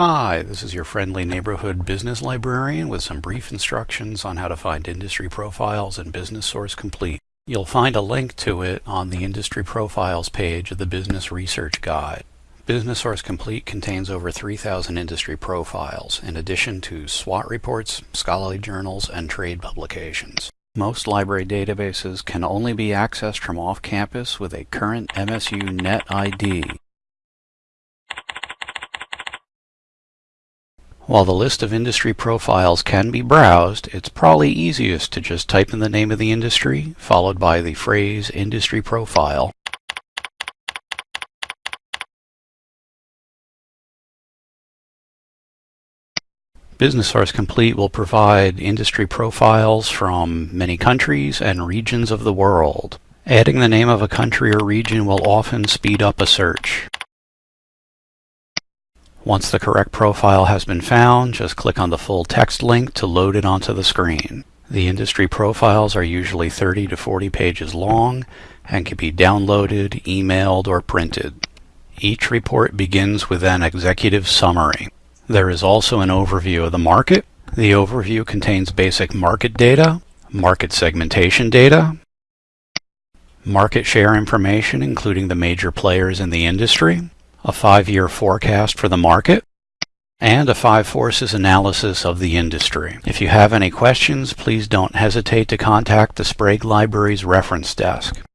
Hi, this is your friendly neighborhood business librarian with some brief instructions on how to find industry profiles in Business Source Complete. You'll find a link to it on the Industry Profiles page of the Business Research Guide. Business Source Complete contains over 3,000 industry profiles, in addition to SWOT reports, scholarly journals, and trade publications. Most library databases can only be accessed from off-campus with a current MSU Net ID. While the list of industry profiles can be browsed, it's probably easiest to just type in the name of the industry, followed by the phrase industry profile. Business Source Complete will provide industry profiles from many countries and regions of the world. Adding the name of a country or region will often speed up a search. Once the correct profile has been found, just click on the full text link to load it onto the screen. The industry profiles are usually 30 to 40 pages long and can be downloaded, emailed, or printed. Each report begins with an executive summary. There is also an overview of the market. The overview contains basic market data, market segmentation data, market share information including the major players in the industry, a five-year forecast for the market, and a five forces analysis of the industry. If you have any questions, please don't hesitate to contact the Sprague Library's reference desk.